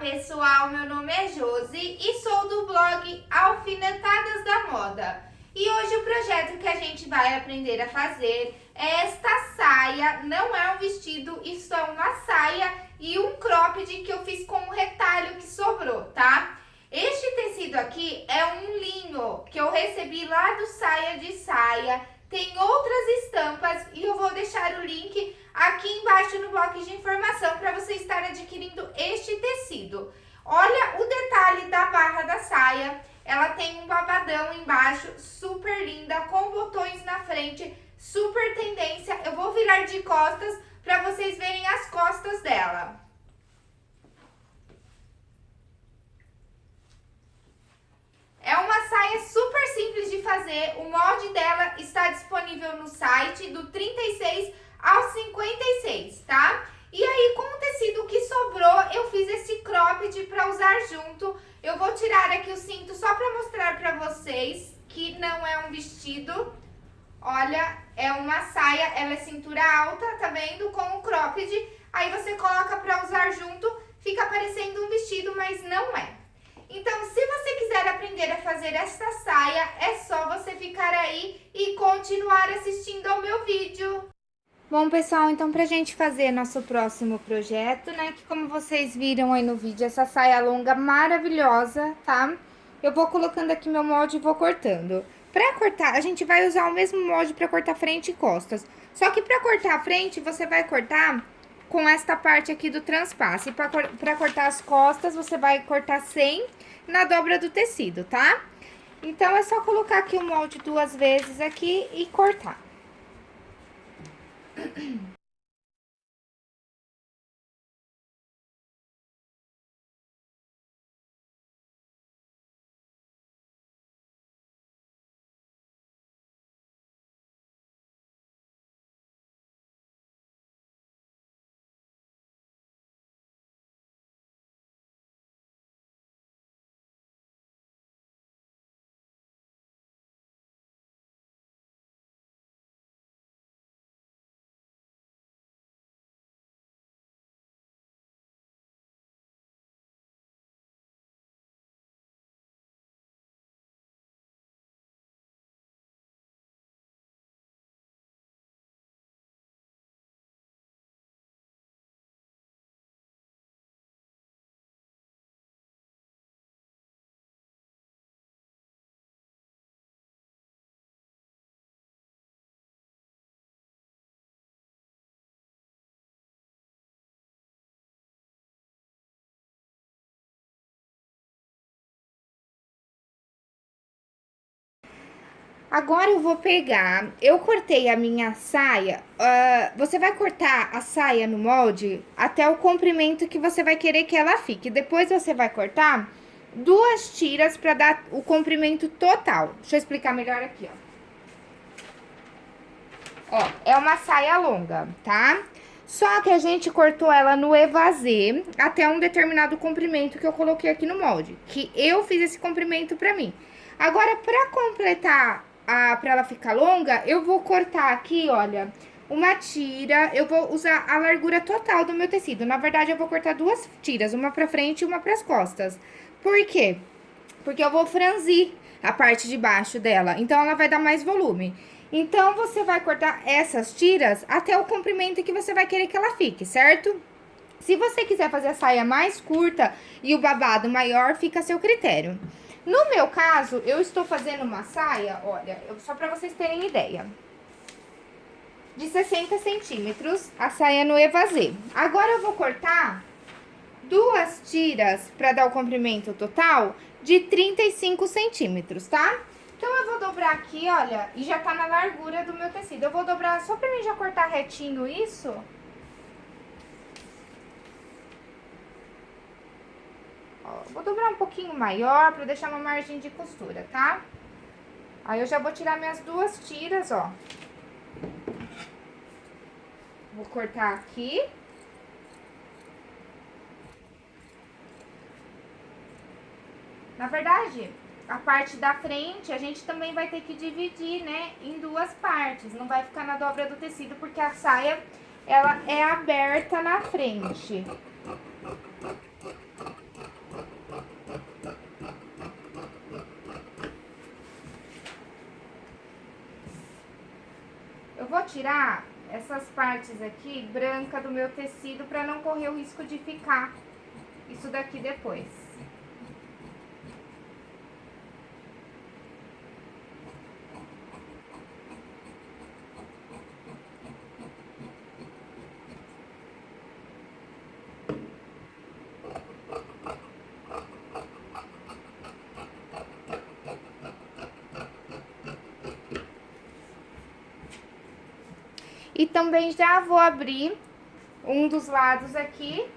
pessoal, meu nome é Josi e sou do blog Alfinetadas da Moda. E hoje o projeto que a gente vai aprender a fazer é esta saia, não é um vestido, isso é uma saia e um cropped que eu fiz com um retalho que sobrou, tá? Este tecido aqui é um linho que eu recebi lá do Saia de Saia, tem outras estampas e eu vou deixar o link aqui embaixo no bloco de informação para você estar adquirindo este tecido. Olha o detalhe da barra da saia, ela tem um babadão embaixo, super linda, com botões na frente, super tendência. Eu vou virar de costas para vocês verem as costas dela. É uma saia super simples de fazer, o molde dela está disponível no site do 36 ao 56, tá? E aí, com o tecido que sobrou, eu fiz esse cropped para usar junto. Eu vou tirar aqui o cinto só para mostrar para vocês que não é um vestido. Olha, é uma saia, ela é cintura alta, tá vendo? Com o cropped. Aí você coloca para usar junto, fica parecendo um vestido, mas não é. Então, se você quiser aprender a fazer essa saia, é só você ficar aí e continuar assistindo ao meu vídeo. Bom, pessoal, então pra gente fazer nosso próximo projeto, né, que como vocês viram aí no vídeo, essa saia longa maravilhosa, tá? Eu vou colocando aqui meu molde e vou cortando. Pra cortar, a gente vai usar o mesmo molde pra cortar frente e costas. Só que pra cortar a frente, você vai cortar com esta parte aqui do transpasse. Pra cortar as costas, você vai cortar sem na dobra do tecido, tá? Então, é só colocar aqui o molde duas vezes aqui e cortar. Agora eu vou pegar, eu cortei a minha saia, uh, você vai cortar a saia no molde até o comprimento que você vai querer que ela fique. Depois você vai cortar duas tiras para dar o comprimento total. Deixa eu explicar melhor aqui, ó. Ó, é uma saia longa, tá? Só que a gente cortou ela no evasê até um determinado comprimento que eu coloquei aqui no molde. Que eu fiz esse comprimento pra mim. Agora, pra completar a, pra ela ficar longa, eu vou cortar aqui, olha, uma tira, eu vou usar a largura total do meu tecido. Na verdade, eu vou cortar duas tiras, uma pra frente e uma pras costas. Por quê? Porque eu vou franzir a parte de baixo dela, então ela vai dar mais volume. Então, você vai cortar essas tiras até o comprimento que você vai querer que ela fique, certo? Se você quiser fazer a saia mais curta e o babado maior, fica a seu critério. No meu caso, eu estou fazendo uma saia, olha, só para vocês terem ideia. De 60 centímetros, a saia no evasê. Agora, eu vou cortar duas tiras para dar o comprimento total de 35 centímetros, tá? Então, eu vou dobrar aqui, olha, e já tá na largura do meu tecido. Eu vou dobrar só pra mim já cortar retinho isso... vou dobrar um pouquinho maior pra deixar uma margem de costura, tá? Aí, eu já vou tirar minhas duas tiras, ó. Vou cortar aqui. Na verdade, a parte da frente, a gente também vai ter que dividir, né, em duas partes. Não vai ficar na dobra do tecido, porque a saia, ela é aberta na frente. Vou tirar essas partes aqui branca do meu tecido para não correr o risco de ficar isso daqui depois. E também já vou abrir um dos lados aqui,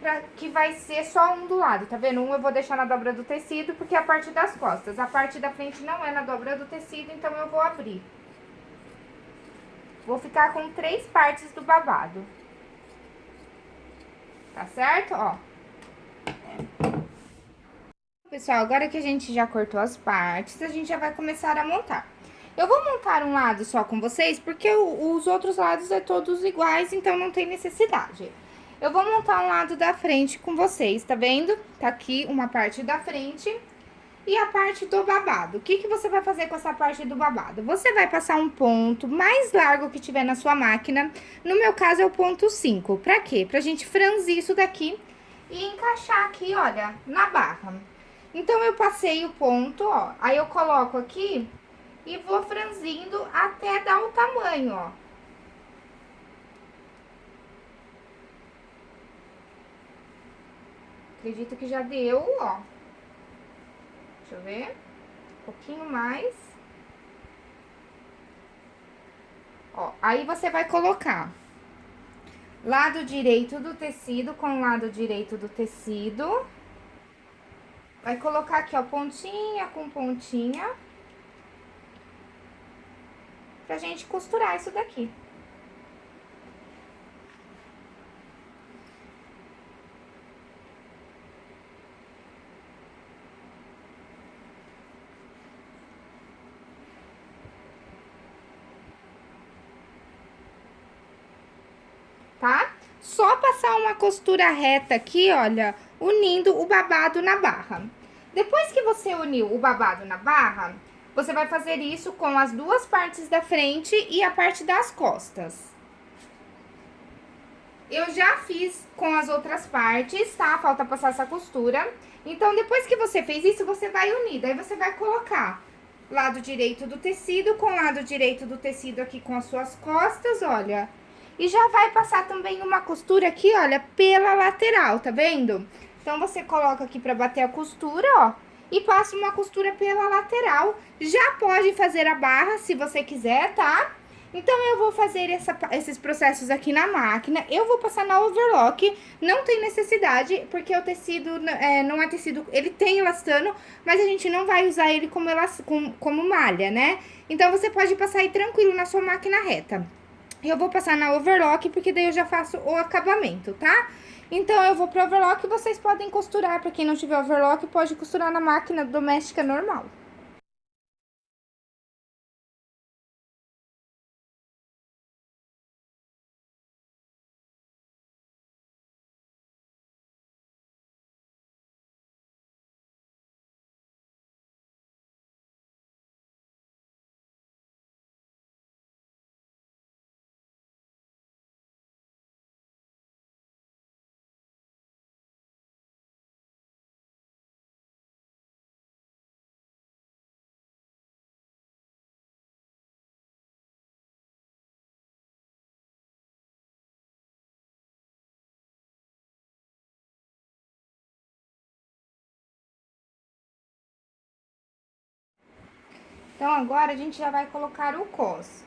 pra, que vai ser só um do lado, tá vendo? Um eu vou deixar na dobra do tecido, porque é a parte das costas. A parte da frente não é na dobra do tecido, então eu vou abrir. Vou ficar com três partes do babado. Tá certo? Ó. Pessoal, agora que a gente já cortou as partes, a gente já vai começar a montar. Eu vou montar um lado só com vocês, porque os outros lados é todos iguais, então não tem necessidade. Eu vou montar um lado da frente com vocês, tá vendo? Tá aqui uma parte da frente e a parte do babado. O que, que você vai fazer com essa parte do babado? Você vai passar um ponto mais largo que tiver na sua máquina. No meu caso, é o ponto 5. Pra quê? Pra gente franzir isso daqui e encaixar aqui, olha, na barra. Então, eu passei o ponto, ó. Aí, eu coloco aqui e vou franzindo até dar o tamanho, ó. Acredito que já deu, ó. Deixa eu ver. Um pouquinho mais. Ó, aí você vai colocar lado direito do tecido com lado direito do tecido. Vai colocar aqui, ó, pontinha com pontinha pra gente costurar isso daqui. Tá? Só passar uma costura reta aqui, olha, unindo o babado na barra. Depois que você uniu o babado na barra, você vai fazer isso com as duas partes da frente e a parte das costas. Eu já fiz com as outras partes, tá? Falta passar essa costura. Então, depois que você fez isso, você vai unir. Daí, você vai colocar lado direito do tecido com lado direito do tecido aqui com as suas costas, olha. E já vai passar também uma costura aqui, olha, pela lateral, tá vendo? Então, você coloca aqui pra bater a costura, ó e passa uma costura pela lateral. Já pode fazer a barra se você quiser, tá? Então, eu vou fazer essa, esses processos aqui na máquina, eu vou passar na overlock, não tem necessidade, porque o tecido é, não é tecido, ele tem elastano, mas a gente não vai usar ele como, elast, como, como malha, né? Então, você pode passar aí tranquilo na sua máquina reta. Eu vou passar na overlock, porque daí eu já faço o acabamento, tá? Tá? Então, eu vou pro overlock, vocês podem costurar, pra quem não tiver overlock, pode costurar na máquina doméstica normal. Então, agora, a gente já vai colocar o cos.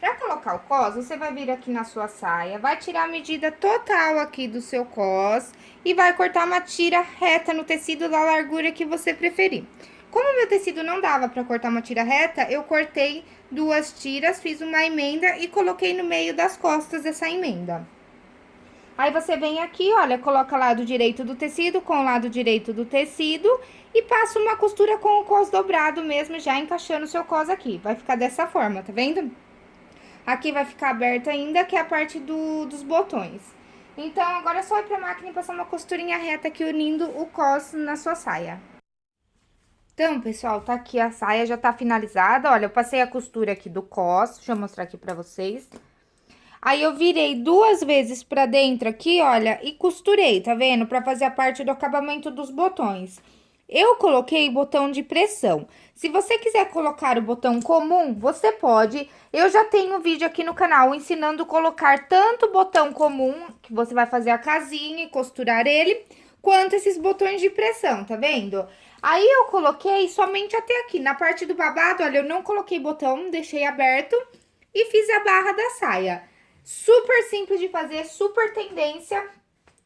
Pra colocar o cos, você vai vir aqui na sua saia, vai tirar a medida total aqui do seu cos e vai cortar uma tira reta no tecido da largura que você preferir. Como meu tecido não dava pra cortar uma tira reta, eu cortei duas tiras, fiz uma emenda e coloquei no meio das costas essa emenda. Aí, você vem aqui, olha, coloca lado direito do tecido com o lado direito do tecido e passa uma costura com o cos dobrado mesmo, já encaixando o seu cos aqui. Vai ficar dessa forma, tá vendo? Aqui vai ficar aberto ainda, que é a parte do, dos botões. Então, agora é só ir pra máquina e passar uma costurinha reta aqui unindo o cos na sua saia. Então, pessoal, tá aqui a saia, já tá finalizada. Olha, eu passei a costura aqui do cos, deixa eu mostrar aqui pra vocês. Aí, eu virei duas vezes pra dentro aqui, olha, e costurei, tá vendo? Pra fazer a parte do acabamento dos botões. Eu coloquei botão de pressão. Se você quiser colocar o botão comum, você pode. Eu já tenho um vídeo aqui no canal ensinando colocar tanto o botão comum, que você vai fazer a casinha e costurar ele, quanto esses botões de pressão, tá vendo? Aí, eu coloquei somente até aqui, na parte do babado, olha, eu não coloquei botão, deixei aberto e fiz a barra da saia. Super simples de fazer, super tendência,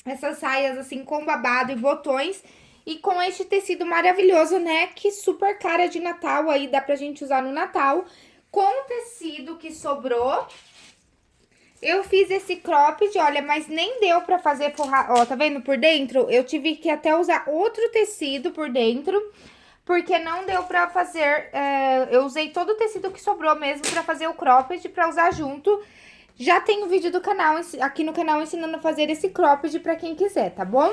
essas saias assim com babado e botões e com este tecido maravilhoso, né? Que super cara de Natal aí, dá pra gente usar no Natal. Com o tecido que sobrou, eu fiz esse cropped, olha, mas nem deu pra fazer forrar, ó, tá vendo por dentro? Eu tive que até usar outro tecido por dentro, porque não deu pra fazer, é, eu usei todo o tecido que sobrou mesmo pra fazer o cropped, pra usar junto. Já tem o vídeo do canal, aqui no canal ensinando a fazer esse cropped pra quem quiser, tá bom?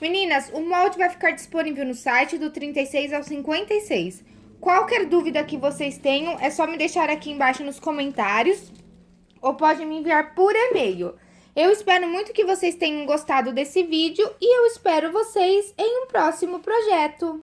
Meninas, o molde vai ficar disponível no site do 36 ao 56. Qualquer dúvida que vocês tenham, é só me deixar aqui embaixo nos comentários ou pode me enviar por e-mail. Eu espero muito que vocês tenham gostado desse vídeo e eu espero vocês em um próximo projeto.